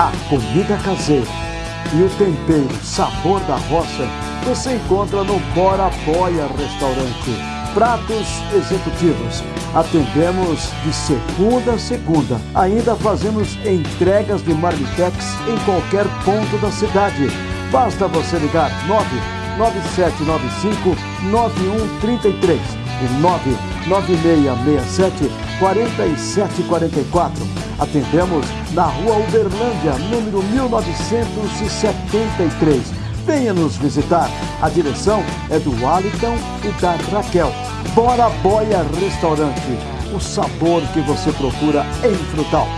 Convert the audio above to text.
A comida caseira e o tempero sabor da roça você encontra no Bora Boia Restaurante. Pratos executivos. Atendemos de segunda a segunda. Ainda fazemos entregas de marmitex em qualquer ponto da cidade. Basta você ligar 99795 9133 e 99667 4744. Atendemos na rua Uberlândia, número 1973. Venha nos visitar. A direção é do Aliton e da Raquel. Bora Boia Restaurante. O sabor que você procura em Frutal.